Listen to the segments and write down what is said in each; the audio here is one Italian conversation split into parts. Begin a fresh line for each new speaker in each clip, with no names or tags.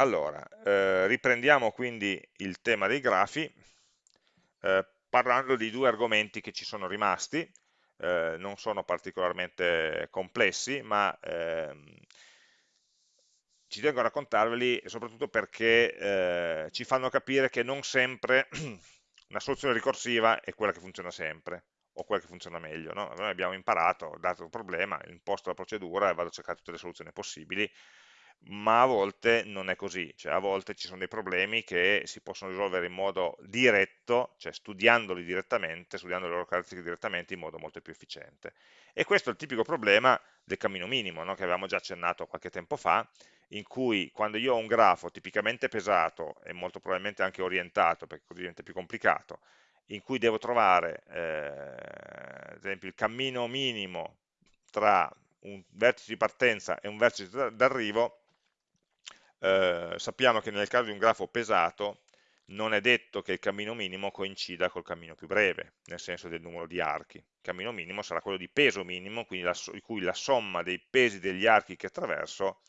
Allora, eh, riprendiamo quindi il tema dei grafi, eh, parlando di due argomenti che ci sono rimasti, eh, non sono particolarmente complessi, ma ehm, ci tengo a raccontarveli soprattutto perché eh, ci fanno capire che non sempre una soluzione ricorsiva è quella che funziona sempre, o quella che funziona meglio. No? Noi abbiamo imparato, dato un problema, imposto la procedura e vado a cercare tutte le soluzioni possibili, ma a volte non è così, cioè a volte ci sono dei problemi che si possono risolvere in modo diretto, cioè studiandoli direttamente, studiando le loro caratteristiche direttamente in modo molto più efficiente. E questo è il tipico problema del cammino minimo, no? che avevamo già accennato qualche tempo fa, in cui quando io ho un grafo tipicamente pesato e molto probabilmente anche orientato, perché così diventa più complicato, in cui devo trovare, eh, ad esempio, il cammino minimo tra un vertice di partenza e un vertice d'arrivo, eh, sappiamo che nel caso di un grafo pesato non è detto che il cammino minimo coincida col cammino più breve, nel senso del numero di archi. Il cammino minimo sarà quello di peso minimo, quindi la, in cui la somma dei pesi degli archi che attraverso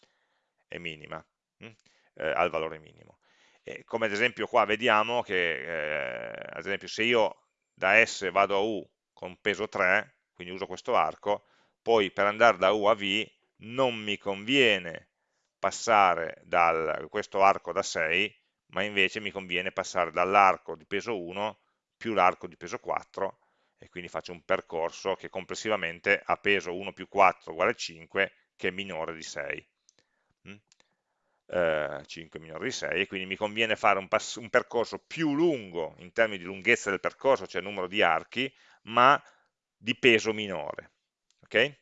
è minima, hm? eh, al valore minimo. E come ad esempio qua vediamo che, eh, ad esempio, se io da S vado a U con peso 3, quindi uso questo arco, poi per andare da U a V non mi conviene passare da questo arco da 6, ma invece mi conviene passare dall'arco di peso 1 più l'arco di peso 4, e quindi faccio un percorso che complessivamente ha peso 1 più 4 uguale 5, che è minore di 6. Mm? Eh, 5 minore di 6, e quindi mi conviene fare un, un percorso più lungo in termini di lunghezza del percorso, cioè numero di archi, ma di peso minore. Okay?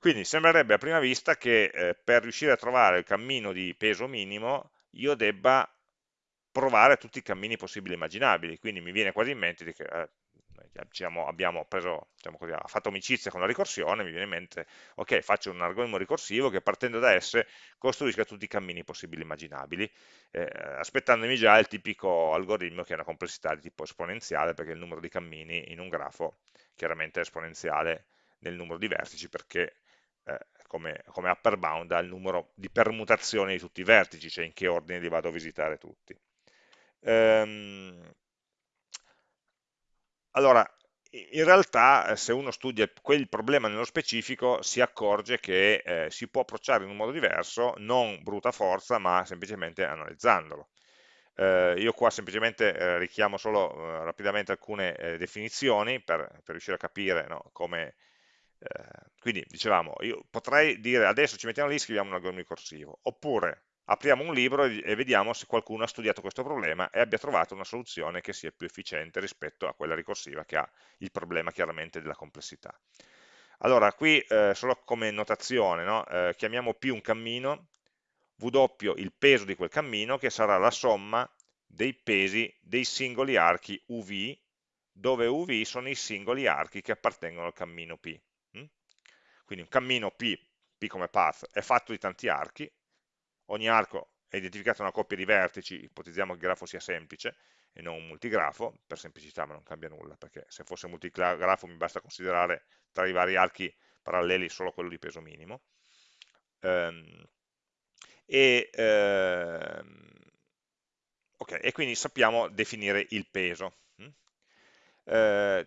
Quindi sembrerebbe a prima vista che eh, per riuscire a trovare il cammino di peso minimo io debba provare tutti i cammini possibili e immaginabili, quindi mi viene quasi in mente che eh, diciamo, abbiamo preso, diciamo così, fatto amicizia con la ricorsione, mi viene in mente, ok, faccio un algoritmo ricorsivo che partendo da S costruisca tutti i cammini possibili e immaginabili, eh, aspettandomi già il tipico algoritmo che ha una complessità di tipo esponenziale, perché il numero di cammini in un grafo chiaramente è esponenziale nel numero di vertici, perché eh, come, come, upper bound al numero di permutazioni di tutti i vertici, cioè in che ordine li vado a visitare tutti. Ehm, allora, in realtà eh, se uno studia quel problema nello specifico si accorge che eh, si può approcciare in un modo diverso, non bruta forza, ma semplicemente analizzandolo. Eh, io qua semplicemente eh, richiamo solo eh, rapidamente alcune definizioni per, per, riuscire a capire no, come quindi dicevamo, io potrei dire adesso ci mettiamo lì e scriviamo un algoritmo ricorsivo, oppure apriamo un libro e vediamo se qualcuno ha studiato questo problema e abbia trovato una soluzione che sia più efficiente rispetto a quella ricorsiva che ha il problema chiaramente della complessità. Allora, qui eh, solo come notazione, no? eh, chiamiamo P un cammino, W il peso di quel cammino, che sarà la somma dei pesi dei singoli archi UV, dove UV sono i singoli archi che appartengono al cammino P. Quindi un cammino P, P come path, è fatto di tanti archi, ogni arco è identificato da una coppia di vertici, ipotizziamo che il grafo sia semplice e non un multigrafo, per semplicità ma non cambia nulla, perché se fosse multigrafo mi basta considerare tra i vari archi paralleli solo quello di peso minimo. Um, e, um, okay, e, quindi sappiamo definire il peso. Uh,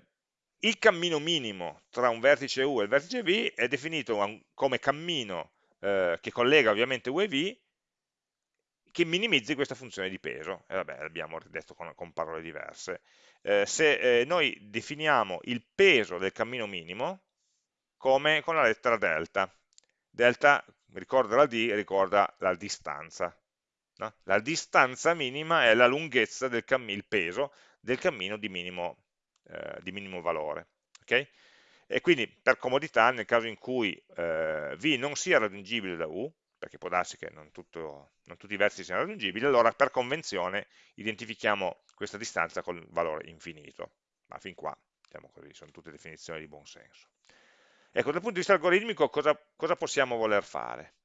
il cammino minimo tra un vertice U e il vertice V è definito come cammino eh, che collega ovviamente U e V che minimizzi questa funzione di peso. E vabbè, l'abbiamo detto con, con, parole diverse. Eh, se eh, noi definiamo il peso del cammino minimo come con la lettera delta. Delta, ricorda la D, ricorda la distanza. No? La distanza minima è la lunghezza del il peso del cammino di minimo eh, di minimo valore. Okay? E quindi per comodità, nel caso in cui eh, V non sia raggiungibile da U, perché può darsi che non, tutto, non tutti i vertici siano raggiungibili, allora per convenzione identifichiamo questa distanza col valore infinito. Ma fin qua, diciamo così, sono tutte definizioni di buon senso. Ecco, dal punto di vista algoritmico cosa, cosa possiamo voler fare?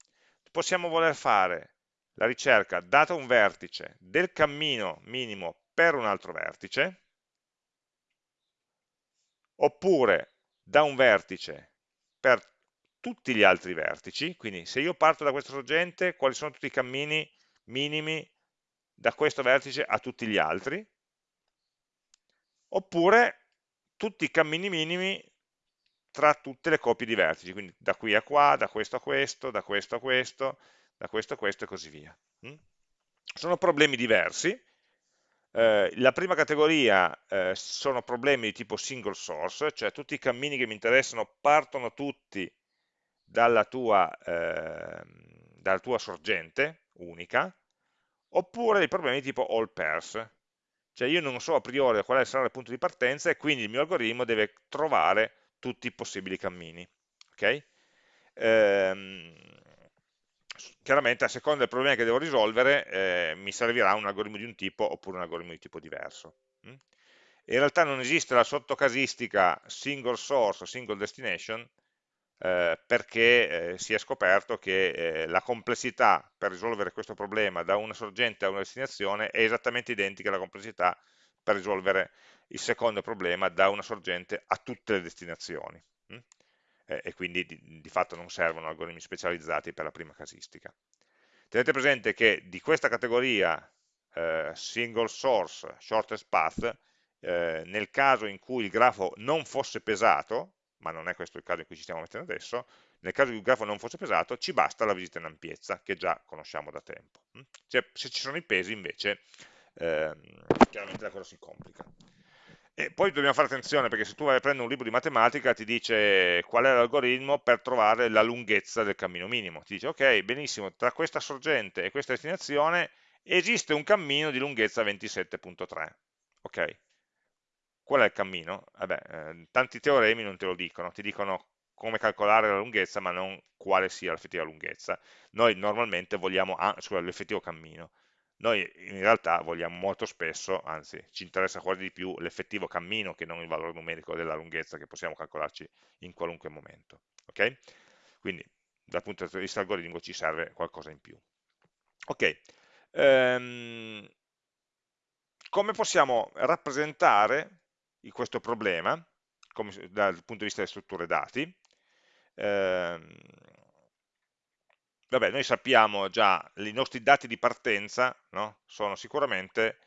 Possiamo voler fare la ricerca, dato un vertice, del cammino minimo per un altro vertice, oppure da un vertice per tutti gli altri vertici, quindi se io parto da questo sorgente, quali sono tutti i cammini minimi da questo vertice a tutti gli altri, oppure tutti i cammini minimi tra tutte le coppie di vertici, quindi da qui a qua, da questo a questo, da questo a questo, da questo a questo e così via. Mm? Sono problemi diversi, eh, la prima categoria eh, sono problemi di tipo single source, cioè tutti i cammini che mi interessano partono tutti dalla tua, eh, dalla tua sorgente unica, oppure dei problemi di tipo all pairs, cioè io non so a priori quale sarà il punto di partenza e quindi il mio algoritmo deve trovare tutti i possibili cammini. Okay? Ehm, chiaramente a seconda del problema che devo risolvere eh, mi servirà un algoritmo di un tipo oppure un algoritmo di tipo diverso. Mm? In realtà non esiste la sottocasistica single source o single destination eh, perché eh, si è scoperto che eh, la complessità per risolvere questo problema da una sorgente a una destinazione è esattamente identica alla complessità per risolvere il secondo problema da una sorgente a tutte le destinazioni. Mm? e quindi di, di, fatto non servono algoritmi specializzati per la prima casistica. Tenete presente che di questa categoria eh, single source, shortest path, eh, nel caso in cui il grafo non fosse pesato, ma non è questo il caso in cui ci stiamo mettendo adesso, nel caso in cui il grafo non fosse pesato ci basta la visita in ampiezza, che già conosciamo da tempo. Cioè, se ci sono i pesi invece, ehm, chiaramente la cosa si complica. E poi dobbiamo fare attenzione perché se tu vai a prendere un libro di matematica ti dice qual è l'algoritmo per trovare la lunghezza del cammino minimo. Ti dice ok, benissimo, tra questa sorgente e questa destinazione esiste un cammino di lunghezza 27.3. Ok, qual è il cammino? Vabbè, eh, tanti teoremi non te lo dicono, ti dicono come calcolare la lunghezza ma non quale sia l'effettiva lunghezza. Noi normalmente vogliamo ah, l'effettivo cammino noi in realtà vogliamo molto spesso, anzi ci interessa quasi di più l'effettivo cammino che non il valore numerico della lunghezza che possiamo calcolarci in qualunque momento. Okay? Quindi dal punto di vista algoritmico ci serve qualcosa in più. Ok, ehm, come possiamo rappresentare questo problema come, dal punto di vista delle strutture dati? Eh, vabbè, noi sappiamo già, i nostri dati di partenza no? sono sicuramente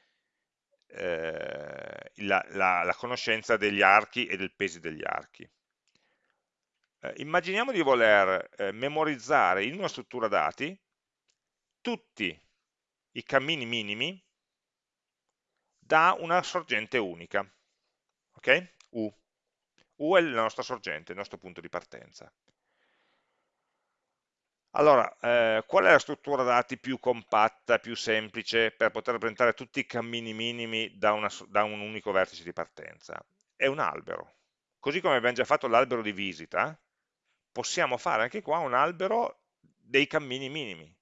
eh, la, la, la, conoscenza degli archi e del peso degli archi. Eh, immaginiamo di voler eh, memorizzare in una struttura dati tutti i cammini minimi da una sorgente unica. Ok? U. U è la nostra sorgente, il nostro punto di partenza. Allora, eh, qual è la struttura dati più compatta, più semplice per poter rappresentare tutti i cammini minimi da, una, da un unico vertice di partenza? È un albero. Così come abbiamo già fatto l'albero di visita, possiamo fare anche qua un albero dei cammini minimi.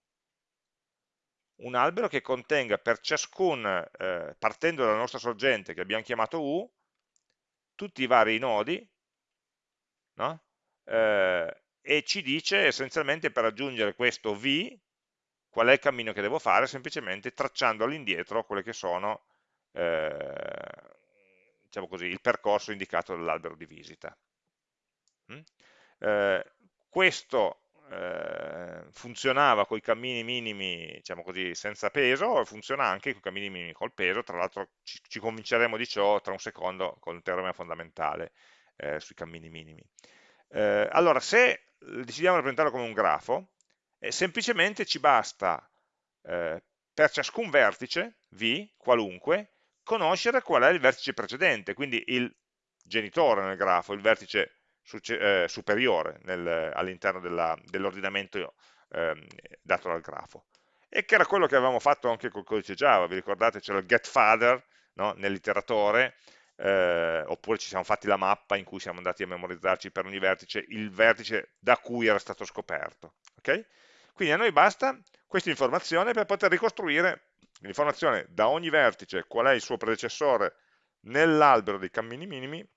Un albero che contenga per ciascun, eh, partendo dalla nostra sorgente che abbiamo chiamato U, tutti i vari nodi, no? eh, e ci dice essenzialmente per raggiungere questo V qual è il cammino che devo fare, semplicemente tracciando all'indietro quelle che sono eh, diciamo così, il percorso indicato dall'albero di visita. Mm? Eh, questo eh, funzionava con i cammini minimi, diciamo così, senza peso, funziona anche con i cammini minimi col peso, tra l'altro ci, ci, convinceremo di ciò tra un secondo con il teorema fondamentale eh, sui cammini minimi. Eh, allora, se decidiamo di rappresentarlo come un grafo, eh, semplicemente ci basta eh, per ciascun vertice, V, qualunque, conoscere qual è il vertice precedente, quindi il genitore nel grafo, il vertice eh, superiore all'interno dell'ordinamento ehm, dato dal grafo. E che era quello che avevamo fatto anche col codice Java, vi ricordate? C'era il getFather no? nell'iteratore, eh, oppure ci siamo fatti la mappa in cui siamo andati a memorizzarci per ogni vertice il vertice da cui era stato scoperto. Okay? Quindi a noi basta questa informazione per poter ricostruire l'informazione da ogni vertice, qual è il suo predecessore nell'albero dei cammini minimi,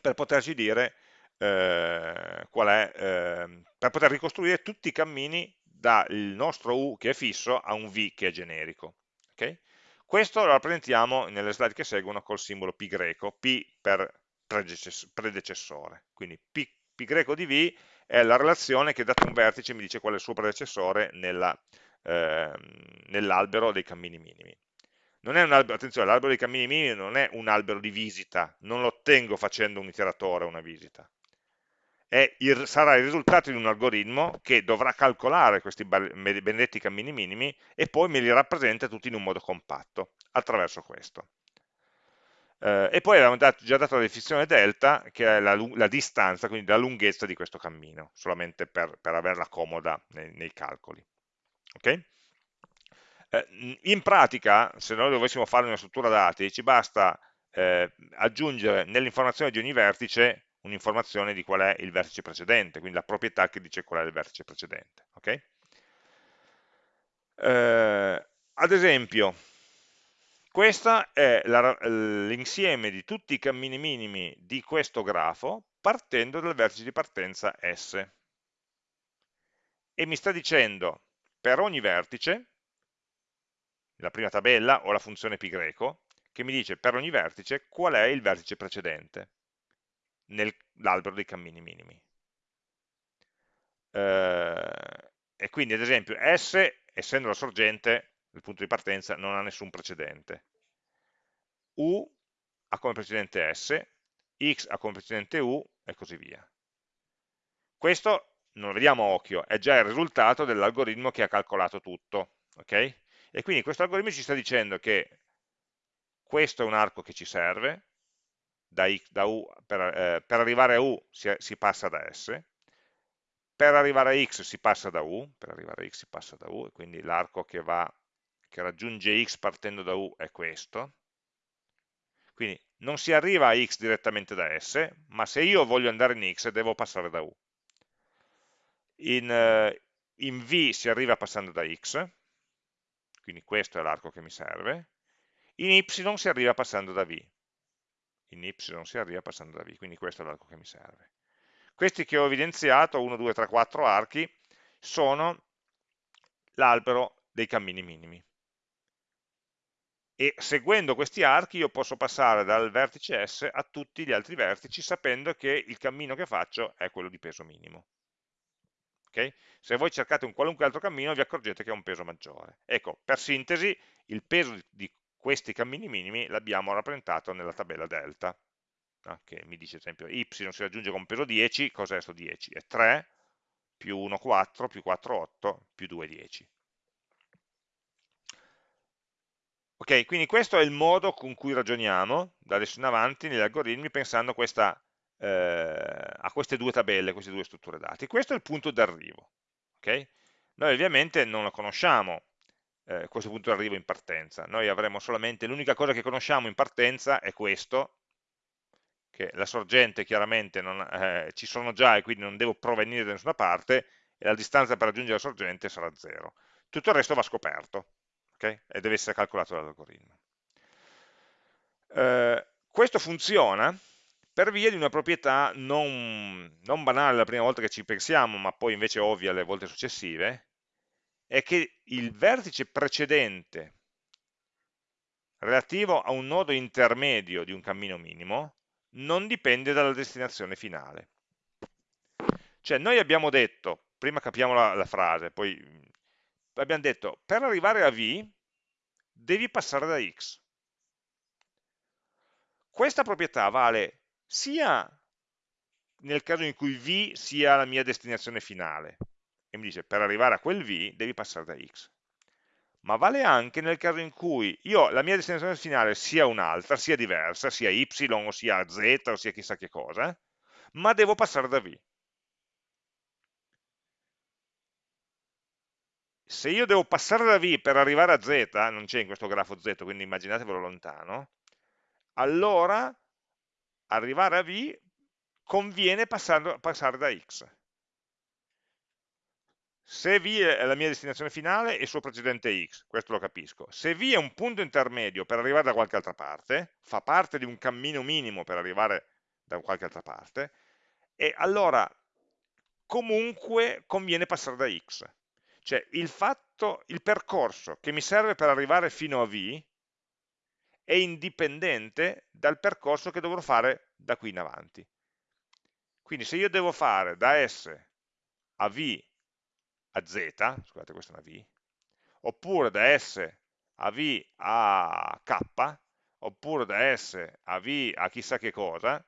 per poterci dire eh, qual è, eh, per poter ricostruire tutti i cammini dal nostro U che è fisso a un V che è generico. Okay? Questo lo rappresentiamo nelle slide che seguono col simbolo pi greco, P per predecessore. Quindi P, P greco di V è la relazione che dato un vertice mi dice qual è il suo predecessore nella, eh, nell'albero dei cammini minimi. Albero, attenzione, l'albero dei cammini minimi non è un albero di visita, non lo ottengo facendo un iteratore una visita. Il, sarà il risultato di un algoritmo che dovrà calcolare questi benedetti cammini minimi e poi me li rappresenta tutti in un modo compatto, attraverso questo. Eh, e poi abbiamo dato, già dato la definizione delta, che è la, la, distanza, quindi la lunghezza di questo cammino, solamente per, per averla comoda nei, nei calcoli. Okay? Eh, in pratica, se noi dovessimo fare una struttura dati, ci basta eh, aggiungere nell'informazione di ogni vertice un'informazione di qual è il vertice precedente, quindi la proprietà che dice qual è il vertice precedente. Okay? Eh, ad esempio, questo è l'insieme di tutti i cammini minimi di questo grafo partendo dal vertice di partenza S. E mi sta dicendo per ogni vertice, la prima tabella o la funzione π greco, che mi dice per ogni vertice qual è il vertice precedente nell'albero dei cammini minimi. Eh, e quindi ad esempio S, essendo la sorgente, il punto di partenza non ha nessun precedente. U ha come precedente S, X ha come precedente U e così via. Questo non lo vediamo a occhio, è già il risultato dell'algoritmo che ha calcolato tutto. Okay? E quindi questo algoritmo ci sta dicendo che questo è un arco che ci serve, da X, da U, per, eh, per, arrivare a U si, si, passa da S, per arrivare a X si passa da U, per arrivare a X si passa da U, e quindi l'arco che che raggiunge x partendo da u è questo, quindi non si arriva a x direttamente da s, ma se io voglio andare in x devo passare da u. In, eh, in v si arriva passando da x, quindi questo è l'arco che mi serve, in y si arriva passando da v, in y si arriva passando da v, quindi questo è l'arco che mi serve. Questi che ho evidenziato, 1, 2, 3, 4 archi, sono l'albero dei cammini minimi e seguendo questi archi io posso passare dal vertice S a tutti gli altri vertici sapendo che il cammino che faccio è quello di peso minimo. Okay? Se voi cercate un qualunque altro cammino vi accorgete che ha un peso maggiore. Ecco, per sintesi, il peso di questi cammini minimi l'abbiamo rappresentato nella tabella delta, no? che mi dice ad esempio y si raggiunge con peso 10, cos'è questo 10? È 3, più 1 4, più 4 8, più 2 10. Ok, quindi questo è il modo con cui ragioniamo da adesso in avanti negli algoritmi pensando questa, eh, a queste due tabelle, queste due strutture dati. Questo è il punto d'arrivo. Okay? Noi ovviamente non lo conosciamo eh, questo punto d'arrivo in partenza, noi avremo solamente, l'unica cosa che conosciamo in partenza è questo, che la sorgente chiaramente non, eh, ci sono già e quindi non devo provenire da nessuna parte e la distanza per raggiungere la sorgente sarà 0. Tutto il resto va scoperto okay? e deve essere calcolato dall'algoritmo. Eh, questo funziona per via di una proprietà non, non, banale la prima volta che ci pensiamo, ma poi invece ovvia le volte successive, è che il vertice precedente relativo a un nodo intermedio di un cammino minimo non dipende dalla destinazione finale. Cioè noi abbiamo detto, prima capiamo la, la frase, poi abbiamo detto per arrivare a V devi passare da X. Questa proprietà vale sia nel caso in cui V sia la mia destinazione finale, e mi dice per arrivare a quel V devi passare da X, ma vale anche nel caso in cui io, la mia destinazione finale sia un'altra, sia diversa, sia Y o sia Z o sia chissà che cosa, ma devo passare da V. se io devo passare da V per arrivare a Z, non c'è in questo grafo Z, quindi immaginatevelo lontano, allora arrivare a V conviene passare, passare da X. Se V è la mia destinazione finale e il suo precedente X, questo lo capisco. Se V è un punto intermedio per arrivare da qualche altra parte, fa parte di un cammino minimo per arrivare da qualche altra parte, e allora comunque conviene passare da X cioè il fatto, il percorso che mi serve per arrivare fino a V è indipendente dal percorso che dovrò fare da qui in avanti. Quindi se io devo fare da S a V a Z, scusate questa è una V, oppure da S a V a K, oppure da S a V a chissà che cosa,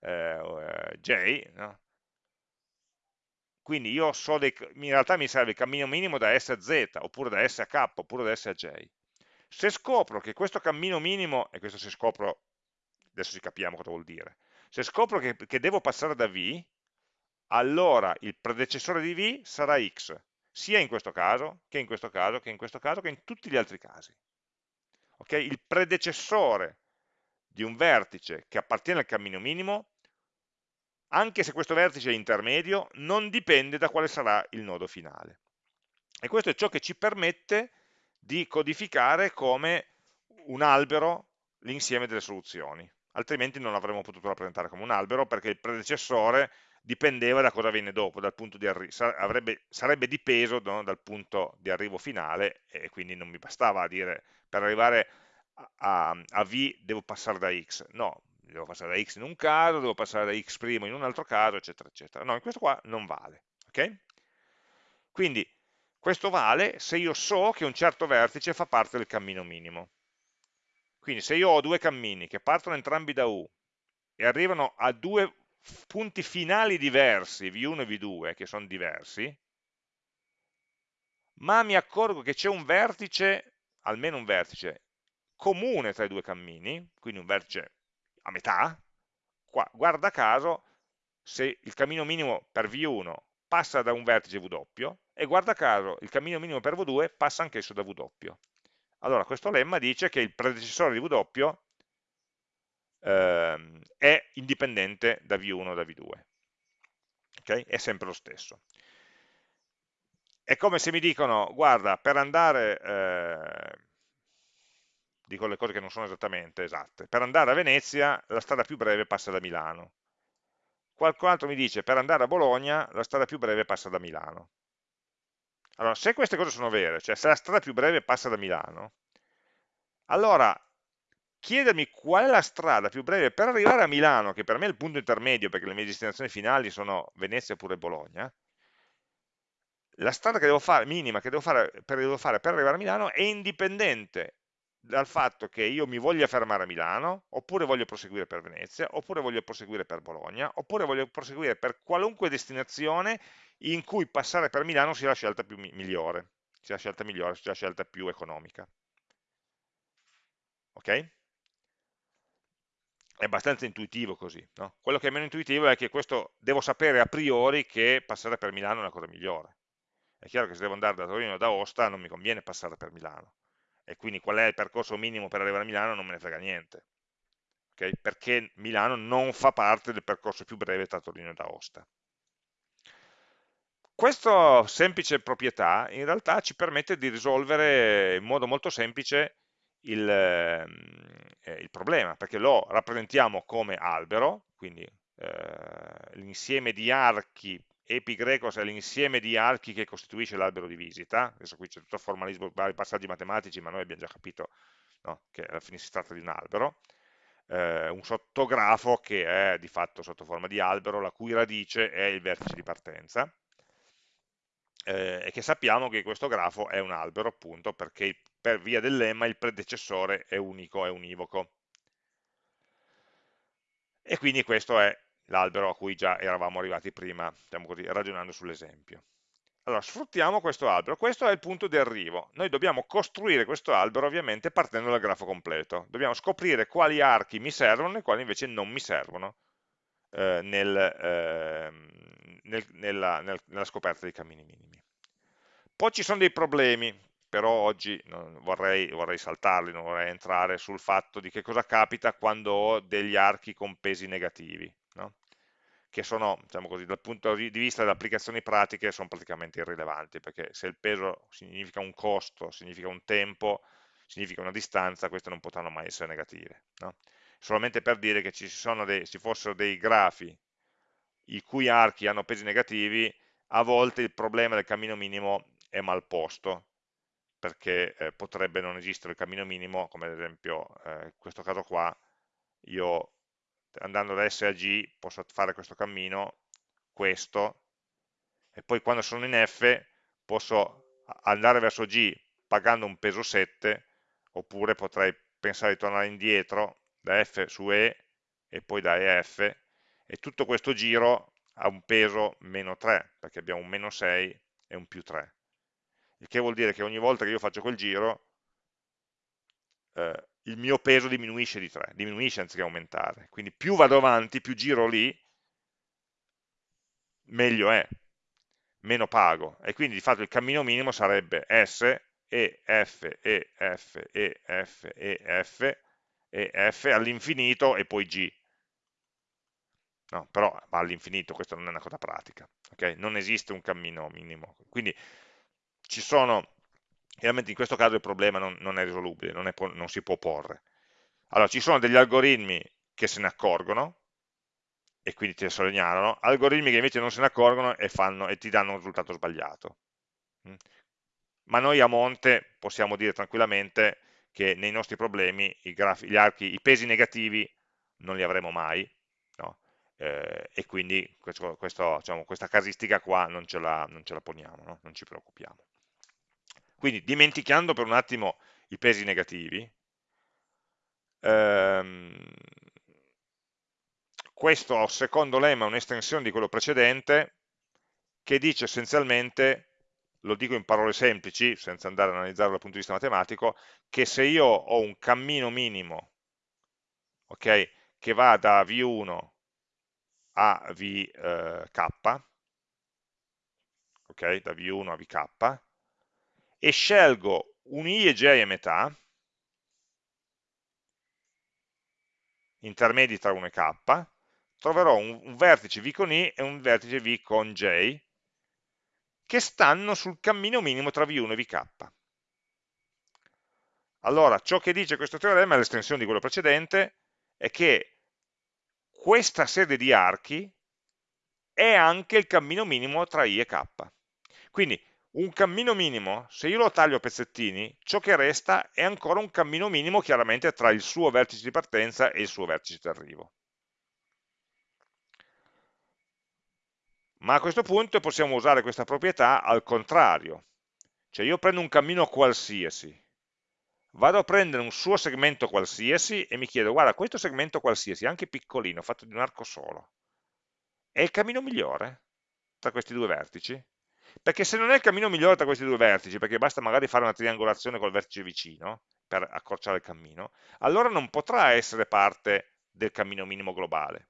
eh, eh J, no? quindi io so dei, in realtà mi serve il cammino minimo da S a Z, oppure da S a K, oppure da S a J. Se scopro che questo cammino minimo, e questo se scopro, adesso ci capiamo cosa vuol dire, se scopro che, che devo passare da V, allora il predecessore di V sarà X, sia in questo caso, che in questo caso, che in questo caso, che in tutti gli altri casi. Okay? Il predecessore di un vertice che appartiene al cammino minimo, anche se questo vertice è intermedio, non dipende da quale sarà il nodo finale. E questo è ciò che ci permette di codificare come un albero l'insieme delle soluzioni, altrimenti non l'avremmo potuto rappresentare come un albero perché il predecessore dipendeva da cosa viene dopo, di sarebbe, sarebbe dipeso no, dal punto di arrivo finale e quindi non mi bastava dire per arrivare a, a, V devo passare da X, no, devo passare da X in un caso, devo passare da X' in un altro caso, eccetera, eccetera. No, in questo qua non vale, ok? Quindi questo vale se io so che un certo vertice fa parte del cammino minimo. Quindi se io ho due cammini che partono entrambi da U e arrivano a due punti finali diversi, V1 e V2, che sono diversi, ma mi accorgo che c'è un vertice, almeno un vertice, comune tra i due cammini, quindi un vertice a metà, qua, guarda caso, se il cammino minimo per V1 passa da un vertice W, e guarda caso il cammino minimo per V2 passa anch'esso da W. Allora questo lemma dice che il predecessore di W ehm, è indipendente da V1 o da V2. Okay? È sempre lo stesso. È come se mi dicono, guarda, per andare, eh, dico le cose che non sono esattamente esatte, per andare a Venezia la strada più breve passa da Milano. Qualcun altro mi dice, per andare a Bologna la strada più breve passa da Milano. Allora, se queste cose sono vere, cioè se la strada più breve passa da Milano, allora chiedermi qual è la strada più breve per arrivare a Milano, che per me è il punto intermedio, perché le mie destinazioni finali sono Venezia oppure Bologna, la strada che devo fare, minima che devo fare, per, devo fare per arrivare a Milano è indipendente dal fatto che io mi voglia fermare a Milano, oppure voglio proseguire per Venezia, oppure voglio proseguire per Bologna, oppure voglio proseguire per qualunque destinazione in cui passare per Milano sia la scelta più migliore, sia la scelta migliore, sia la scelta più economica. Ok? È abbastanza intuitivo così. No? Quello che è meno intuitivo è che questo devo sapere a priori che passare per Milano è una cosa migliore. È chiaro che se devo andare da Torino o da Aosta non mi conviene passare per Milano. E quindi qual è il percorso minimo per arrivare a Milano non me ne frega niente. Okay? Perché Milano non fa parte del percorso più breve tra Torino e Aosta. Questa semplice proprietà in realtà ci permette di risolvere in modo molto semplice il, eh, il problema, perché lo rappresentiamo come albero, quindi eh, l'insieme di archi, epigrecos è l'insieme di archi che costituisce l'albero di visita, adesso qui c'è tutto il formalismo, vari passaggi matematici, ma noi abbiamo già capito no, che alla fine si tratta di un albero, eh, un sottografo che è di fatto sotto forma di albero, la cui radice è il vertice di partenza, eh, e che sappiamo che questo grafo è un albero appunto perché per via del lemma il predecessore è unico, è univoco. E quindi questo è l'albero a cui già eravamo arrivati prima, diciamo così, ragionando sull'esempio. Allora, sfruttiamo questo albero, questo è il punto di arrivo. Noi dobbiamo costruire questo albero ovviamente partendo dal grafo completo. Dobbiamo scoprire quali archi mi servono e quali invece non mi servono eh, nel, eh, nel, nella, nel, nella scoperta dei cammini minimi. Poi ci sono dei problemi, però oggi vorrei, vorrei, saltarli, non vorrei entrare sul fatto di che cosa capita quando ho degli archi con pesi negativi, no? che sono, diciamo così, dal punto di vista delle applicazioni pratiche, sono praticamente irrilevanti, perché se il peso significa un costo, significa un tempo, significa una distanza, queste non potranno mai essere negative. No? Solamente per dire che ci, dei, ci fossero dei grafi i cui archi hanno pesi negativi, a volte il problema del cammino minimo è mal posto, perché eh, potrebbe non esistere il cammino minimo, come ad esempio eh, in questo caso qua, io andando da S a G posso fare questo cammino, questo, e poi quando sono in F posso andare verso G pagando un peso 7, oppure potrei pensare di tornare indietro da F su E e poi da EF, e tutto questo giro ha un peso meno 3, perché abbiamo un meno 6 e un più 3. Il che vuol dire che ogni volta che io faccio quel giro, eh, il mio peso diminuisce di 3, diminuisce anziché aumentare. Quindi più vado avanti, più giro lì, meglio è, meno pago. E quindi di fatto il cammino minimo sarebbe S, E, F, E, F, E, F, E, F, E, F all'infinito e poi G. No, però va all'infinito, questa non è una cosa pratica. Okay? Non esiste un cammino minimo. Quindi ci sono, chiaramente in questo caso il problema non, non è risolubile, non, è, non si può porre. Allora, ci sono degli algoritmi che se ne accorgono, e quindi lo segnalano, algoritmi che invece non se ne accorgono e, fanno, e ti danno un risultato sbagliato. Mm. Ma noi a monte possiamo dire tranquillamente che nei nostri problemi i, grafi, gli archi, i pesi negativi non li avremo mai? Eh, e quindi questo, questo, diciamo, questa casistica qua non ce la, non ce la poniamo, no? non ci preoccupiamo. Quindi dimenticando per un attimo i pesi negativi, ehm, questo secondo lemma è un'estensione di quello precedente che dice essenzialmente, lo dico in parole semplici, senza andare ad analizzarlo dal punto di vista matematico, che se io ho un cammino minimo okay, che va da V1 a VK, ok, da V1 a VK, e scelgo un I e J a metà, intermedi tra 1 e K, troverò un, un vertice V con I e un vertice V con J, che stanno sul cammino minimo tra V1 e VK. Allora, ciò che dice questo teorema, è l'estensione di quello precedente, è che questa serie di archi è anche il cammino minimo tra i e k. Quindi un cammino minimo, se io lo taglio a pezzettini, ciò che resta è ancora un cammino minimo chiaramente tra il suo vertice di partenza e il suo vertice di arrivo. Ma a questo punto possiamo usare questa proprietà al contrario. Cioè io prendo un cammino qualsiasi, vado a prendere un suo segmento qualsiasi e mi chiedo, guarda, questo segmento qualsiasi, anche piccolino, fatto di un arco solo, è il cammino migliore tra questi due vertici? Perché se non è il cammino migliore tra questi due vertici, perché basta magari fare una triangolazione col vertice vicino per accorciare il cammino, allora non potrà essere parte del cammino minimo globale.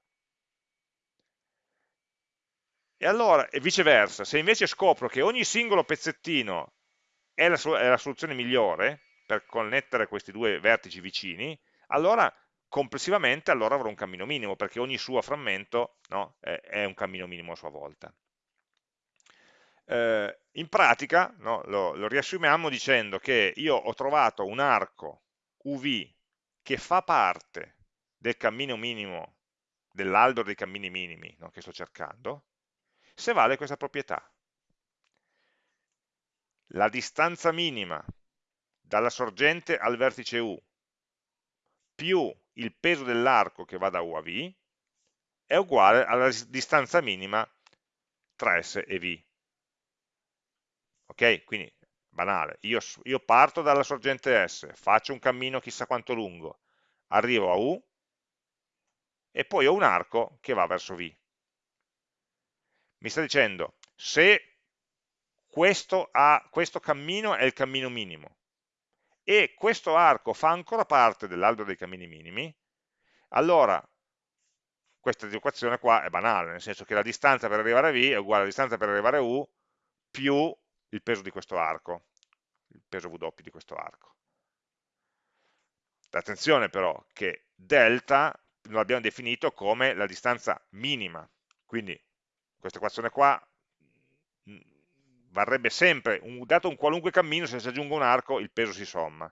E allora, e viceversa, se invece scopro che ogni singolo pezzettino è la, è la soluzione migliore, per connettere questi due vertici vicini, allora complessivamente allora avrò un cammino minimo, perché ogni suo frammento no, è, un cammino minimo a sua volta. Eh, in pratica no, lo, lo riassumiamo dicendo che io ho trovato un arco UV che fa parte del cammino minimo, dell'albero dei cammini minimi no, che sto cercando, se vale questa proprietà. La distanza minima dalla sorgente al vertice U più il peso dell'arco che va da U a V è uguale alla distanza minima tra S e V. Ok? Quindi, banale, io, io parto dalla sorgente S, faccio un cammino chissà quanto lungo, arrivo a U e poi ho un arco che va verso V. Mi sta dicendo, se questo, ha, questo cammino è il cammino minimo, e questo arco fa ancora parte dell'albero dei cammini minimi, allora questa equazione qua è banale, nel senso che la distanza per arrivare a V è uguale alla distanza per arrivare a U più il peso di questo arco, il peso W di questo arco. Attenzione però che delta lo abbiamo definito come la distanza minima, quindi questa equazione qua varrebbe sempre, un, dato un qualunque cammino, se si aggiunge un arco, il peso si somma.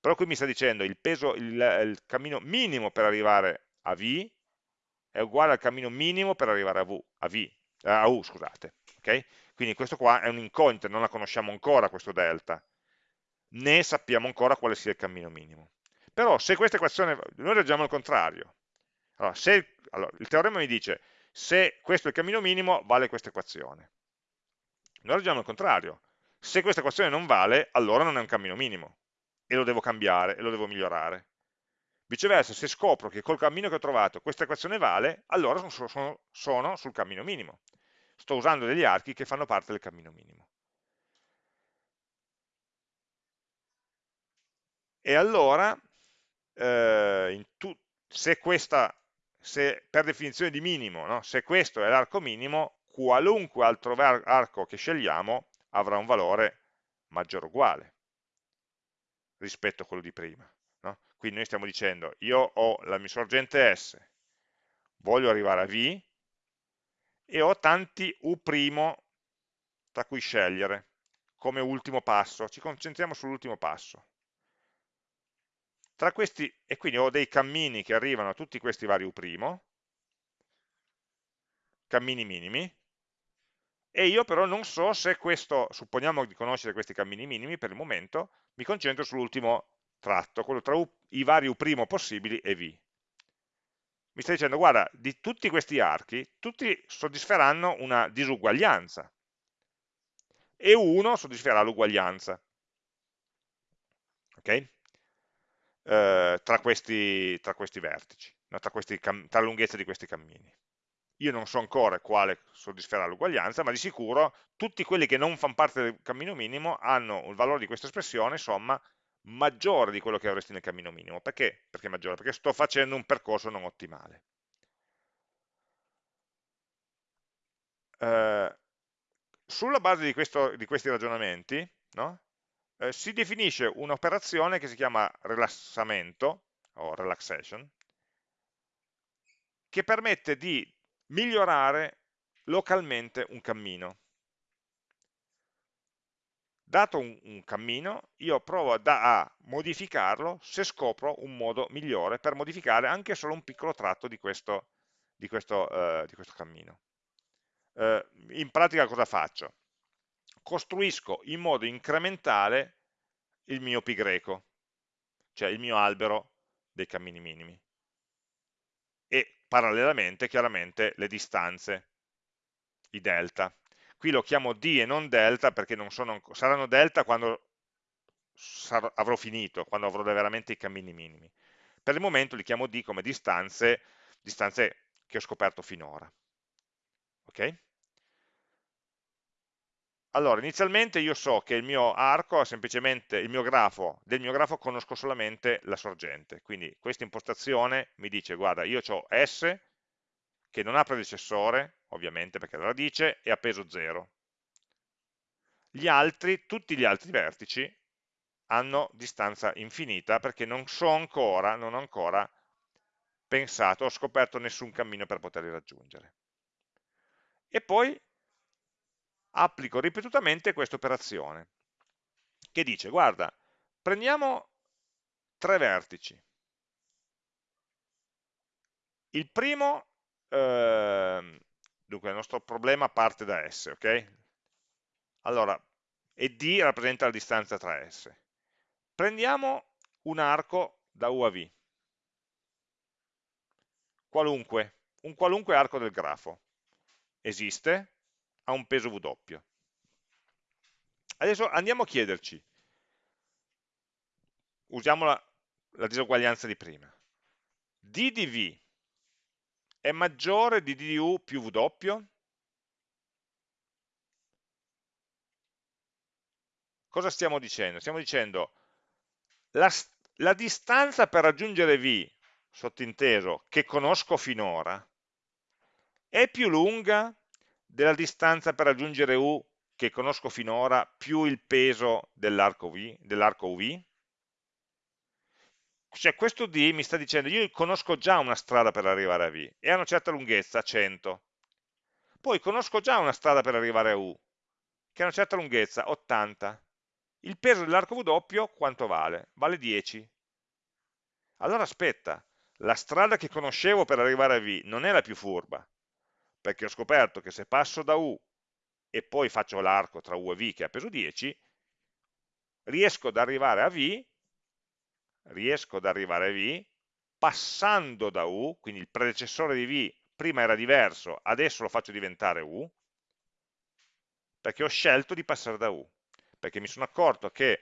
Però qui mi sta dicendo il peso, il, il cammino minimo per arrivare a V è uguale al cammino minimo per arrivare a, v, a, v, a U, scusate. Okay? Quindi questo qua è un'incognita, non la conosciamo ancora questo delta, né sappiamo ancora quale sia il cammino minimo. Però se questa equazione, noi ragioniamo al contrario. Allora, se, allora, il teorema mi dice se questo è il cammino minimo, vale questa equazione. Noi ragioniamo al contrario. Se questa equazione non vale, allora non è un cammino minimo, e lo devo cambiare, e lo devo migliorare. Viceversa, se scopro che col cammino che ho trovato questa equazione vale, allora sono, sono, sono sul cammino minimo. Sto usando degli archi che fanno parte del cammino minimo. E allora, eh, se, questa, se per definizione di minimo, no? se questo è l'arco minimo, qualunque altro arco che scegliamo avrà un valore maggiore o uguale rispetto a quello di prima. No? Quindi noi stiamo dicendo, io ho la mia sorgente S, voglio arrivare a V, e ho tanti U' tra cui scegliere come ultimo passo. Ci concentriamo sull'ultimo passo. Tra questi, e quindi ho dei cammini che arrivano a tutti questi vari U', cammini minimi, e io però non so se questo, supponiamo di conoscere questi cammini minimi per il momento, mi concentro sull'ultimo tratto, quello tra U, i vari U' possibili e V. Mi sta dicendo, guarda, di tutti questi archi, tutti soddisferanno una disuguaglianza, e uno soddisferà l'uguaglianza. Ok? eh, tra, questi, tra, questi, vertici, no? tra, questi tra la lunghezza di questi cammini. Io non so ancora quale soddisferà l'uguaglianza, ma di sicuro tutti quelli che non fanno parte del cammino minimo hanno il valore di questa espressione, somma, maggiore di quello che avresti nel cammino minimo. Perché? Perché maggiore? Perché sto facendo un percorso non ottimale. Eh, sulla base di, questo, di questi ragionamenti, no? eh, si definisce un'operazione che si chiama rilassamento o relaxation che permette di migliorare localmente un cammino. Dato un, un cammino, io provo a modificarlo se scopro un modo migliore per modificare anche solo un piccolo tratto di questo, di questo, uh, di questo cammino. Uh, in pratica cosa faccio? costruisco in modo incrementale il mio pi greco, cioè il mio albero dei cammini minimi. Parallelamente, chiaramente, le distanze, i delta. Qui lo chiamo d e non delta perché non sono, saranno delta quando sarò, avrò finito, quando avrò veramente i cammini minimi. Per il momento li chiamo d come distanze, distanze che ho scoperto finora. Ok? Allora, inizialmente io so che il mio arco è semplicemente il mio grafo, del mio grafo conosco solamente la sorgente, quindi questa impostazione mi dice, guarda, io ho S che non ha predecessore, ovviamente perché è la radice, e ha peso 0. Gli altri, tutti gli altri vertici, hanno distanza infinita perché non so ancora, non ho ancora pensato, ho scoperto nessun cammino per poterli raggiungere. E poi applico ripetutamente questa operazione, che dice, guarda, prendiamo tre vertici. Il primo, eh, dunque il nostro problema parte da S, ok? Allora, e D rappresenta la distanza tra S. Prendiamo un arco da U a V, qualunque, un qualunque arco del grafo. Esiste, ha un peso W. Adesso andiamo a chiederci, usiamo la, la disuguaglianza di prima, d di v è maggiore di d di u più w? Cosa stiamo dicendo? Stiamo dicendo la, la distanza per raggiungere v, sottinteso, che conosco finora, è più lunga della distanza per raggiungere U che conosco finora più il peso dell'arco dell UV? Cioè questo D mi sta dicendo io conosco già una strada per arrivare a V e ha una certa lunghezza, 100. Poi conosco già una strada per arrivare a U che ha una certa lunghezza, 80. Il peso dell'arco W quanto vale? Vale 10. Allora aspetta, la strada che conoscevo per arrivare a V non è la più furba, perché ho scoperto che se passo da U e poi faccio l'arco tra U e V che ha peso 10, riesco ad arrivare a V, riesco ad arrivare a V passando da U, quindi il predecessore di V prima era diverso, adesso lo faccio diventare U, perché ho scelto di passare da U. perché mi sono accorto che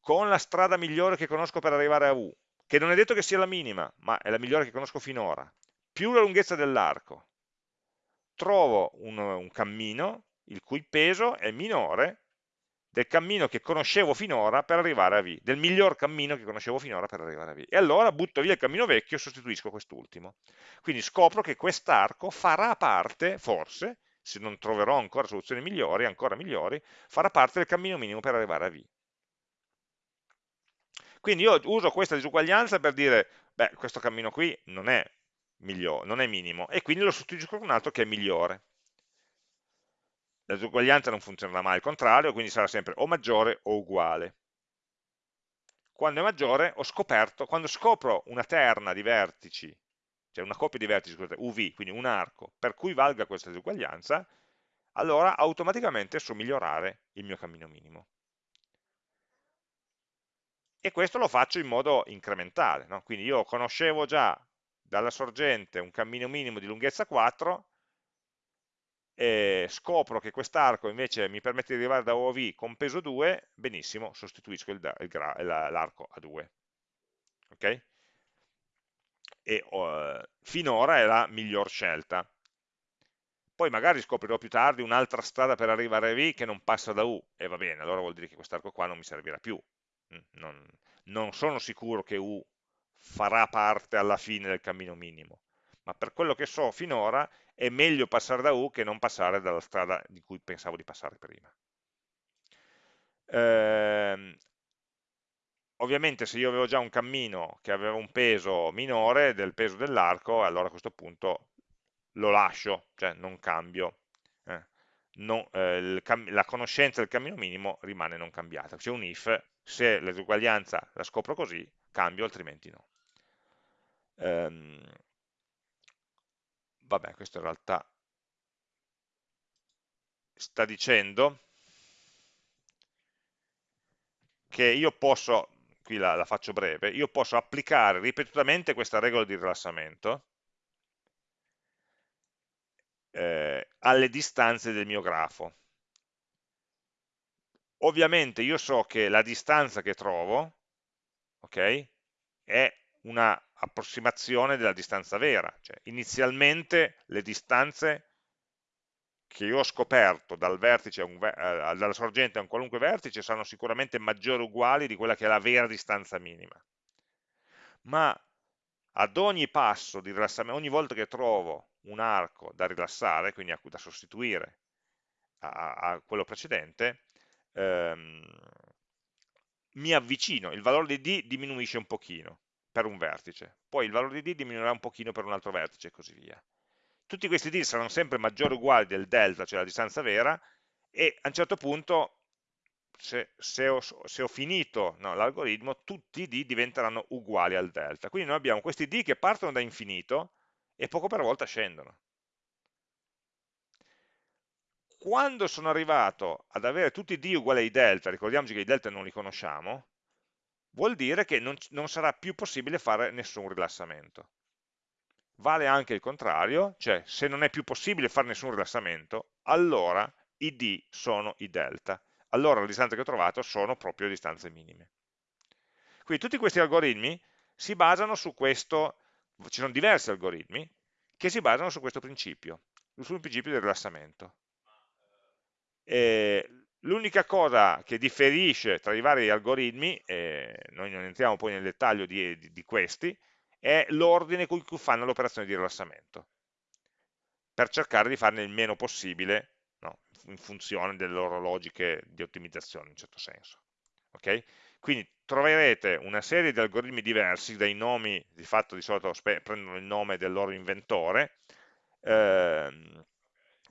con la strada migliore che conosco per arrivare a U, che non è detto che sia la minima, ma è la migliore che conosco finora, più la lunghezza dell'arco, trovo un, un cammino il cui peso è minore del cammino che conoscevo finora per arrivare a V, del miglior cammino che conoscevo finora per arrivare a V. E allora butto via il cammino vecchio e sostituisco quest'ultimo. Quindi scopro che quest'arco farà parte, forse, se non troverò ancora soluzioni migliori, ancora migliori, farà parte del cammino minimo per arrivare a V. Quindi io uso questa disuguaglianza per dire, beh, questo cammino qui non è, migliore, non è minimo, e quindi lo sostituisco con un altro che è migliore la disuguaglianza non funzionerà mai al contrario, quindi sarà sempre o maggiore o uguale. Quando è maggiore ho scoperto, quando scopro una terna di vertici, cioè una coppia di vertici, scusate, UV, quindi un arco, per cui valga questa disuguaglianza, allora automaticamente so migliorare il mio cammino minimo. E questo lo faccio in modo incrementale, no? quindi io conoscevo già dalla sorgente un cammino minimo di lunghezza 4, e scopro che quest'arco invece mi permette di arrivare da OV con peso 2, benissimo, sostituisco l'arco a 2. Ok? E uh, finora è la miglior scelta. Poi magari scoprirò più tardi un'altra strada per arrivare a V che non passa da U, e va bene, allora vuol dire che quest'arco qua non mi servirà più. Mm, non, non sono sicuro che U farà parte alla fine del cammino minimo, ma per quello che so finora è meglio passare da U che non passare dalla strada di cui pensavo di passare prima. Eh, ovviamente se io avevo già un cammino che aveva un peso minore del peso dell'arco, allora a questo punto lo lascio, cioè non cambio. Eh, eh, la conoscenza del cammino minimo rimane non cambiata. C'è un if, se l'esuguaglianza la scopro così, cambio, altrimenti no. Um, vabbè, questo in realtà sta dicendo che io posso, qui la, la faccio breve, io posso applicare ripetutamente questa regola di rilassamento eh, alle distanze del mio grafo. Ovviamente io so che la distanza che trovo okay, è una approssimazione della distanza vera, cioè inizialmente le distanze che io ho scoperto dal un, eh, dalla sorgente a un qualunque vertice saranno sicuramente maggiori o uguali di quella che è la vera distanza minima. Ma ad ogni passo di rilassamento, ogni volta che trovo un arco da rilassare, quindi da sostituire a, a quello precedente, ehm, mi avvicino, il valore di D diminuisce un pochino per un vertice, poi il valore di D diminuirà un pochino per un altro vertice e così via. Tutti questi D saranno sempre maggiori o uguali del delta, cioè la distanza vera, e a un certo punto, se, se, ho, se ho, finito no, l'algoritmo, tutti i D diventeranno uguali al delta. Quindi noi abbiamo questi D che partono da infinito e poco per volta scendono. Quando sono arrivato ad avere tutti i D uguali ai delta, ricordiamoci che i delta non li conosciamo, vuol dire che non, non sarà più possibile fare nessun rilassamento. Vale anche il contrario, cioè se non è più possibile fare nessun rilassamento, allora i d sono i delta. Allora le distanze che ho trovato sono proprio distanze minime. Quindi tutti questi algoritmi si basano su questo, ci sono diversi algoritmi che si basano su questo principio, sul principio del rilassamento. E L'unica cosa che differisce tra i vari algoritmi, eh, noi non entriamo poi nel dettaglio di, di, di questi, è l'ordine con cui fanno l'operazione di rilassamento, per cercare di farne il meno possibile no, in funzione delle loro logiche di ottimizzazione in un certo senso. Okay? Quindi troverete una serie di algoritmi diversi, dai nomi, di fatto di solito prendono il nome del loro inventore, ehm,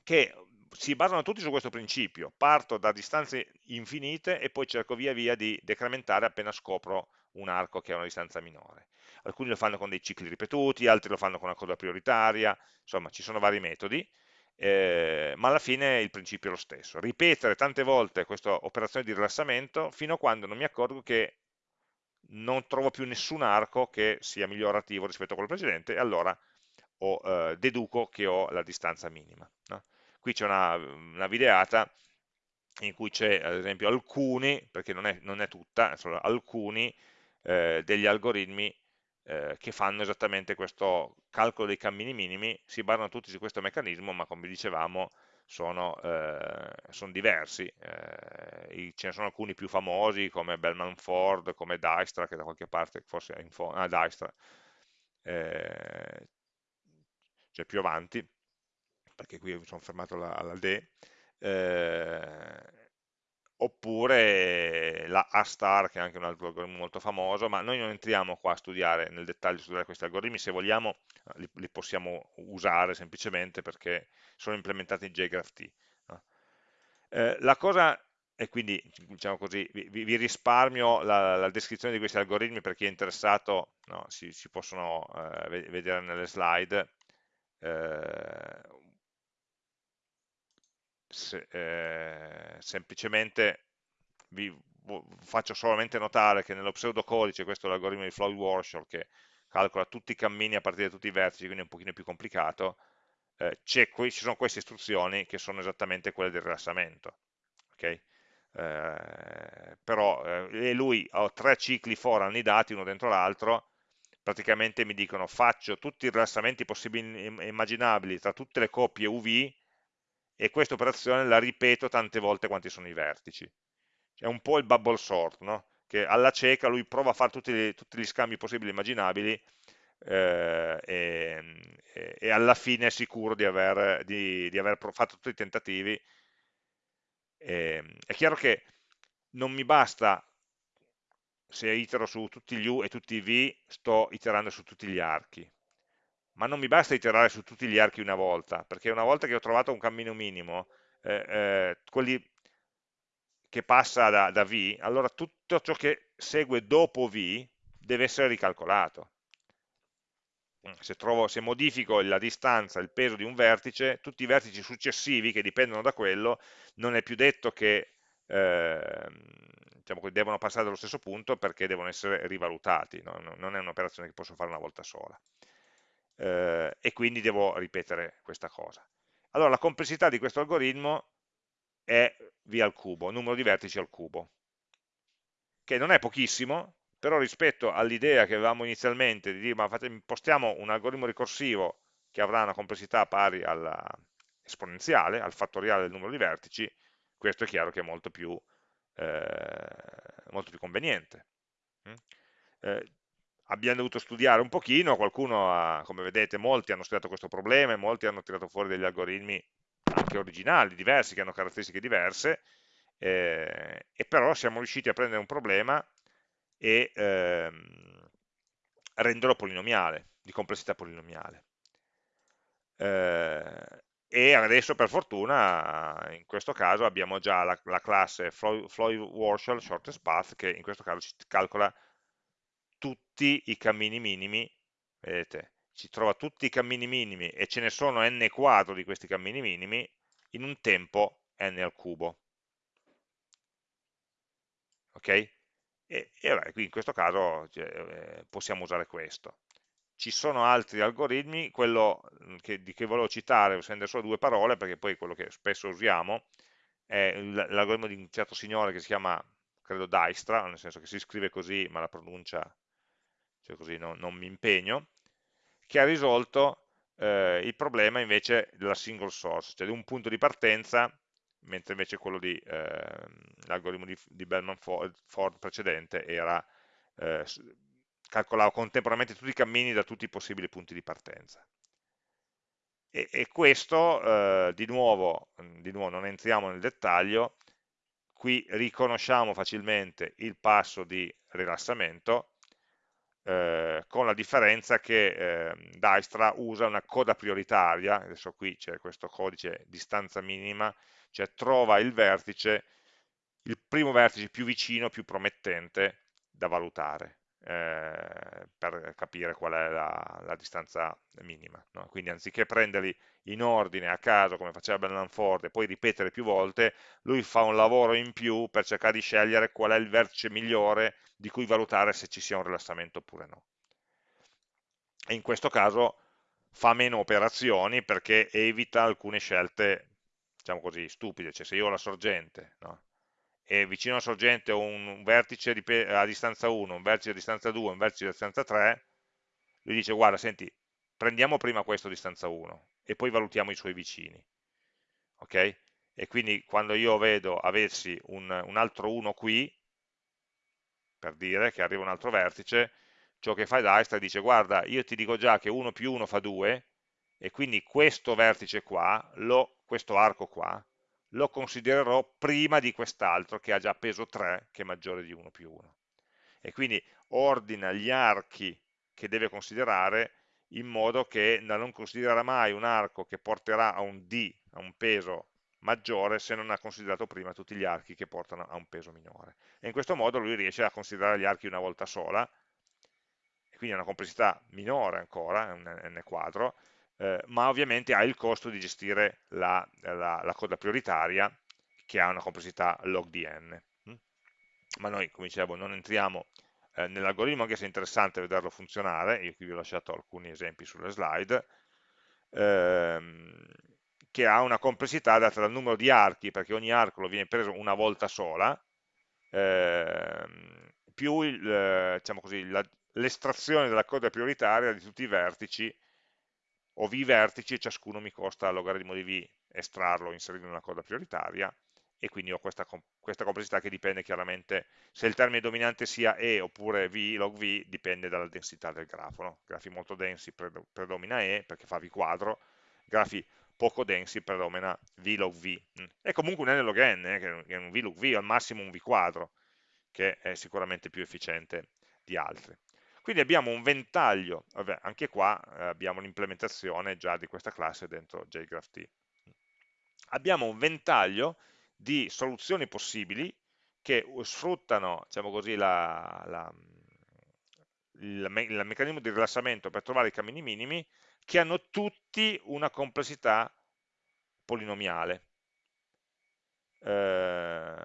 che si basano tutti su questo principio, parto da distanze infinite e poi cerco via via di decrementare appena scopro un arco che ha una distanza minore. Alcuni lo fanno con dei cicli ripetuti, altri lo fanno con una coda prioritaria, insomma ci sono vari metodi, eh, ma alla fine il principio è lo stesso. Ripetere tante volte questa operazione di rilassamento fino a quando non mi accorgo che non trovo più nessun arco che sia migliorativo rispetto a quello precedente e allora ho, eh, deduco che ho la distanza minima. No? Qui c'è una, una, videata in cui c'è ad esempio alcuni, perché non è, non è tutta, sono alcuni eh, degli algoritmi eh, che fanno esattamente questo calcolo dei cammini minimi, si basano tutti su questo meccanismo, ma come dicevamo sono, eh, sono diversi, eh, ce ne sono alcuni più famosi come Bellman Ford, come Dijkstra, che da qualche parte forse è in fondo, ah Dijkstra, eh, cioè più avanti, perché qui mi sono fermato alla, alla D, eh, oppure la A-star, che è anche un altro algoritmo molto famoso, ma noi non entriamo qua a studiare nel dettaglio studiare questi algoritmi, se vogliamo li, li possiamo usare semplicemente perché sono implementati in JGraphT. No? Eh, la cosa, e quindi diciamo così, vi, vi risparmio la, la, descrizione di questi algoritmi per chi è interessato, no? si, si, possono eh, vedere nelle slide, eh, se, eh, semplicemente vi faccio solamente notare che nello pseudocodice, questo è l'algoritmo di Floyd Warshall che calcola tutti i cammini a partire da tutti i vertici, quindi è un pochino più complicato, eh, ci sono queste istruzioni che sono esattamente quelle del rilassamento. Okay? Eh, però eh, lui ho tre cicli for annidati uno dentro l'altro praticamente mi dicono faccio tutti i rilassamenti possibili e immaginabili tra tutte le coppie UV e questa operazione la ripeto tante volte quanti sono i vertici. È un po' il bubble sort, no? che alla cieca lui prova a fare tutti, tutti gli scambi possibili e immaginabili eh, e, e, alla fine è sicuro di aver, di, di aver fatto tutti i tentativi. E, ehm, è chiaro che non mi basta se itero su tutti gli U e tutti i V, sto iterando su tutti gli archi ma non mi basta iterare su tutti gli archi una volta, perché una volta che ho trovato un cammino minimo, eh, eh, quelli che passa da, da, V, allora tutto ciò che segue dopo V deve essere ricalcolato. Se, trovo, se modifico la distanza, il peso di un vertice, tutti i vertici successivi che dipendono da quello, non è più detto che eh, diciamo, devono passare dallo stesso punto perché devono essere rivalutati, no? non è un'operazione che posso fare una volta sola eh, e quindi devo ripetere questa cosa. Allora la complessità di questo algoritmo è v al cubo, numero di vertici al cubo, che non è pochissimo, però rispetto all'idea che avevamo inizialmente di dire ma impostiamo un algoritmo ricorsivo che avrà una complessità pari all'esponenziale, al fattoriale del numero di vertici, questo è chiaro che è molto più, eh, molto più conveniente. Mm? Eh, abbiamo dovuto studiare un pochino, qualcuno, ha, come vedete, molti hanno studiato questo problema e molti hanno tirato fuori degli algoritmi anche originali, diversi, che hanno caratteristiche diverse, eh, e però siamo riusciti a prendere un problema e ehm, renderlo polinomiale, di complessità polinomiale. Eh, e adesso per fortuna in questo caso abbiamo già la, la classe Floyd-Warshall Shortest Path che in questo caso ci calcola tutti i cammini minimi, vedete, ci trova tutti i cammini minimi e ce ne sono n quadro di questi cammini minimi in un tempo n al cubo. Ok? E, e vabbè, qui in questo caso cioè, eh, possiamo usare questo. Ci sono altri algoritmi, quello mm, che, di che volevo citare, spendere solo due parole, perché poi quello che spesso usiamo è l'algoritmo di un certo signore che si chiama, credo, Dijkstra, nel senso che si scrive così, ma la pronuncia cioè così no, non mi impegno, che ha risolto eh, il problema invece della single source, cioè di un punto di partenza, mentre invece quello di eh, l'algoritmo di, di Bellman Ford, Ford precedente era eh, calcolava contemporaneamente tutti i cammini da tutti i possibili punti di partenza. E, e questo, eh, di nuovo, di nuovo, non entriamo nel dettaglio, qui riconosciamo facilmente il passo di rilassamento, eh, con la differenza che eh, Dijkstra usa una coda prioritaria, adesso qui c'è questo codice distanza minima, cioè trova il vertice, il primo vertice più vicino, più promettente da valutare eh, per capire qual è la, la distanza minima. No? Quindi anziché prenderli in ordine a caso come faceva Bellanford e poi ripetere più volte, lui fa un lavoro in più per cercare di scegliere qual è il vertice migliore di cui valutare se ci sia un rilassamento oppure no. E in questo caso fa meno operazioni perché evita alcune scelte diciamo così, stupide, cioè se io ho la sorgente, no? E vicino alla sorgente ho un vertice a distanza 1, un vertice a distanza 2, un vertice a distanza 3, lui dice guarda, senti, prendiamo prima questo a distanza 1 e poi valutiamo i suoi vicini. Ok? E quindi quando io vedo aversi un, un altro 1 qui, per dire che arriva un altro vertice, ciò che fa Dijkstra dice guarda, io ti dico già che 1 più 1 fa 2, e quindi questo vertice qua, lo, questo arco qua, lo considererò prima di quest'altro che ha già peso 3, che è maggiore di 1 più 1. E quindi ordina gli archi che deve considerare in modo che non considererà mai un arco che porterà a un D, a un peso maggiore, se non ha considerato prima tutti gli archi che portano a un peso minore. E in questo modo lui riesce a considerare gli archi una volta sola, quindi ha una complessità minore ancora, è un n quadro, eh, ma ovviamente ha il costo di gestire la, la, la, coda prioritaria che ha una complessità log di n. Mm? Ma noi, come dicevo, non entriamo eh, nell'algoritmo, anche se è interessante vederlo funzionare, io qui vi ho lasciato alcuni esempi sulle slide, ehm, che ha una complessità data dal numero di archi, perché ogni arco lo viene preso una volta sola, ehm, più diciamo l'estrazione della coda prioritaria di tutti i vertici ho v vertici e ciascuno mi costa logaritmo di v estrarlo, inserirlo in una coda prioritaria e quindi ho questa, questa, complessità che dipende chiaramente se il termine dominante sia e oppure v log v dipende dalla densità del grafo no? grafi molto densi predomina e perché fa v quadro grafi poco densi predomina v log v mm. è comunque un n log n eh, che è un v log v al massimo un v quadro che è sicuramente più efficiente di altri quindi abbiamo un ventaglio, vabbè, anche qua eh, abbiamo l'implementazione già di questa classe dentro JGraphT. Abbiamo un ventaglio di soluzioni possibili che sfruttano diciamo così, la, la, il, il meccanismo di rilassamento per trovare i cammini minimi che hanno tutti una complessità polinomiale eh,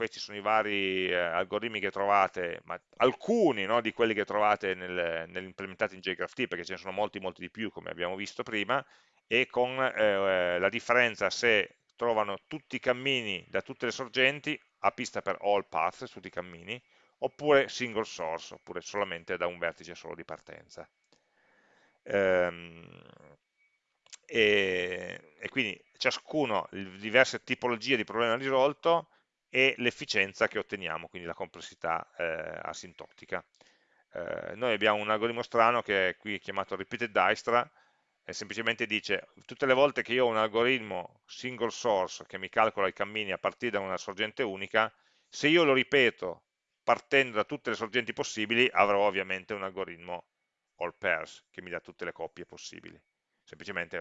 questi sono i vari eh, algoritmi che trovate, ma alcuni no, di quelli che trovate nel, nell'implementati in JGraphT, perché ce ne sono molti, molti di più, come abbiamo visto prima, e con eh, la differenza se trovano tutti i cammini da tutte le sorgenti, a pista per all paths, tutti i cammini, oppure single source, oppure solamente da un vertice solo di partenza. Ehm, e, e quindi ciascuno, diverse tipologie di problema risolto e l'efficienza che otteniamo, quindi la complessità eh, asintotica. Eh, noi abbiamo un algoritmo strano che è qui chiamato repeated Dijkstra, e semplicemente dice tutte le volte che io ho un algoritmo single source che mi calcola i cammini a partire da una sorgente unica, se io lo ripeto partendo da tutte le sorgenti possibili, avrò ovviamente un algoritmo all pairs che mi dà tutte le coppie possibili semplicemente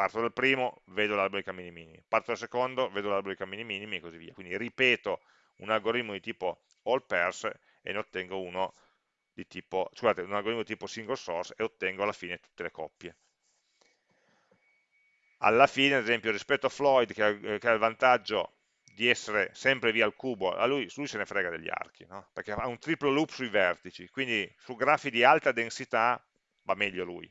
parto dal primo, vedo l'albero dei cammini minimi, parto dal secondo, vedo l'albero dei cammini minimi e così via. Quindi ripeto un algoritmo di tipo all pairs e ne ottengo uno di tipo, scusate, un algoritmo di tipo single source e ottengo alla fine tutte le coppie. Alla fine, ad esempio, rispetto a Floyd, che ha, che ha il vantaggio di essere sempre via al cubo, a lui, lui se ne frega degli archi, no? perché ha un triplo loop sui vertici, quindi su grafi di alta densità va meglio lui,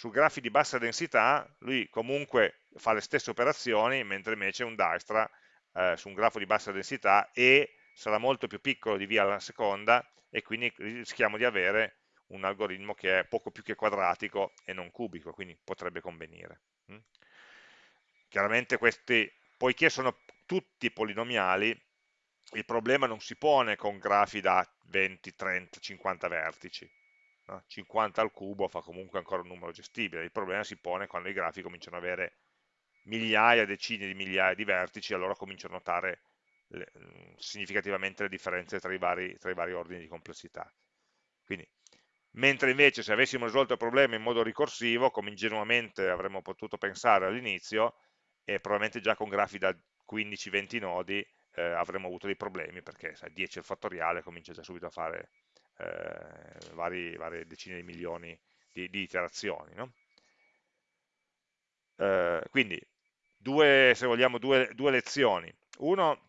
su grafi di bassa densità lui comunque fa le stesse operazioni, mentre invece un Dijkstra eh, su un grafo di bassa densità E sarà molto più piccolo di V alla seconda e quindi rischiamo di avere un algoritmo che è poco più che quadratico e non cubico, quindi potrebbe convenire. Mm? Chiaramente questi, poiché sono tutti polinomiali, il problema non si pone con grafi da 20, 30, 50 vertici, no? 50 al cubo fa comunque ancora un numero gestibile, il problema si pone quando i grafi cominciano ad avere migliaia, decine di migliaia di vertici, allora comincio a notare le, mm, significativamente le differenze tra i, vari, tra i vari ordini di complessità. Quindi, mentre invece se avessimo risolto il problema in modo ricorsivo, come ingenuamente avremmo potuto pensare all'inizio, e probabilmente già con grafi da 15-20 nodi eh, avremmo avuto dei problemi, perché sai, 10 al fattoriale comincia già subito a fare eh, vari, varie decine di milioni di, di iterazioni. No? Eh, quindi, due, se vogliamo, due, due lezioni. Uno,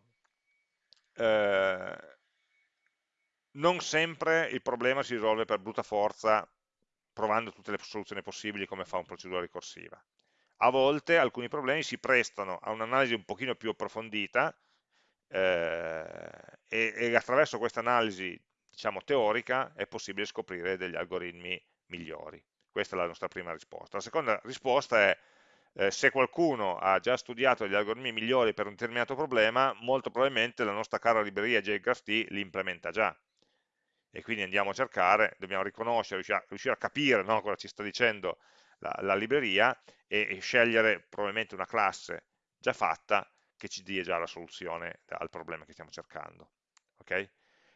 eh, non sempre il problema si risolve per brutta forza provando tutte le soluzioni possibili come fa un procedura ricorsiva. a volte alcuni problemi si prestano a un'analisi un pochino più approfondita eh, e, e, attraverso questa analisi diciamo, teorica è possibile scoprire degli algoritmi migliori. Questa è la nostra prima risposta. La seconda risposta è eh, se qualcuno ha già studiato degli algoritmi migliori per un determinato problema, molto probabilmente la nostra cara libreria JGraphT li implementa già. E quindi andiamo a cercare, dobbiamo riconoscere, riuscire a, riuscire a capire no, cosa ci sta dicendo la, la libreria e, e, scegliere probabilmente una classe già fatta che ci dia già la soluzione al problema che stiamo cercando. Okay?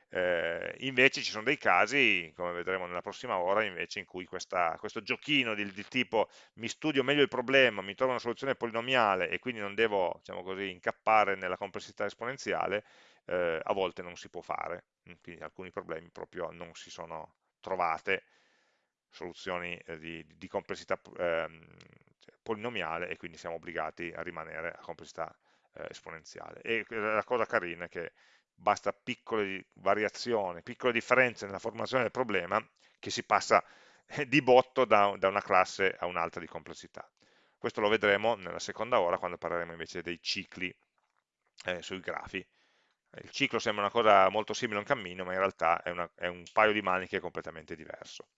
Eh, invece ci sono dei casi, come vedremo nella prossima ora, invece in cui questa, questo giochino di, di, tipo mi studio meglio il problema, mi trovo una soluzione polinomiale e quindi non devo diciamo così, incappare nella complessità esponenziale, eh, a volte non si può fare, quindi alcuni problemi proprio non si sono trovate soluzioni eh, di, di, complessità ehm, polinomiale e quindi siamo obbligati a rimanere a complessità eh, esponenziale. E la cosa carina è che basta piccole variazioni, piccole differenze nella formazione del problema che si passa eh, di botto da, da una classe a un'altra di complessità. Questo lo vedremo nella seconda ora quando parleremo invece dei cicli eh, sui grafi. Il ciclo sembra una cosa molto simile a un cammino, ma in realtà è, una, è un paio di maniche completamente diverso.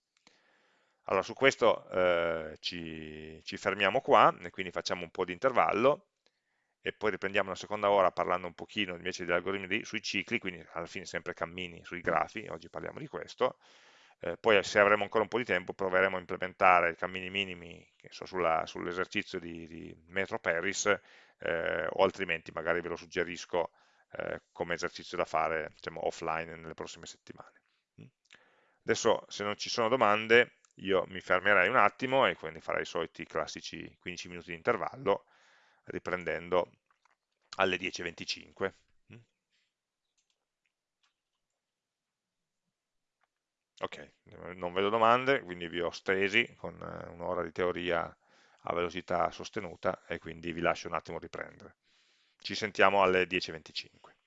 Allora, su questo eh, ci, ci fermiamo qua, e quindi facciamo un po' di intervallo, e poi riprendiamo la seconda ora parlando un pochino invece degli algoritmi sui cicli, quindi alla fine sempre cammini sui grafi, oggi parliamo di questo, eh, poi se avremo ancora un po' di tempo proveremo a implementare i cammini minimi so, sull'esercizio di, di Metro Paris eh, o altrimenti magari ve lo suggerisco eh, come esercizio da fare diciamo, offline nelle prossime settimane. Mm. Adesso se non ci sono domande io mi fermerei un attimo e quindi farei i soliti classici 15 minuti di intervallo riprendendo alle 10.25. Mm. Ok, non vedo domande, quindi vi ho stesi con eh, un'ora di teoria a velocità sostenuta e quindi vi lascio un attimo riprendere. Ci sentiamo alle 10.25.